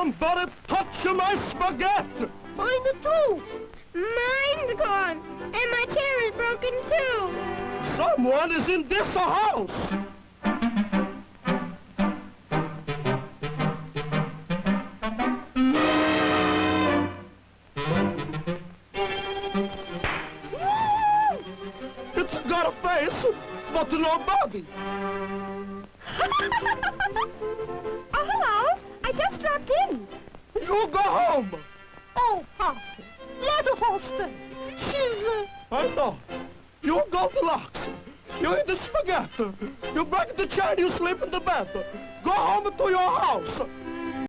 Somebody touch my spaghetti! Mine too. Mine's gone, and my chair is broken too. Someone is in this house! It's got a face, but no body. You go home. Oh, Papa, let her stay. She's, uh, I know. You Goldilocks. You eat the spaghetti. You break the chair, you sleep in the bed. Go home to your house.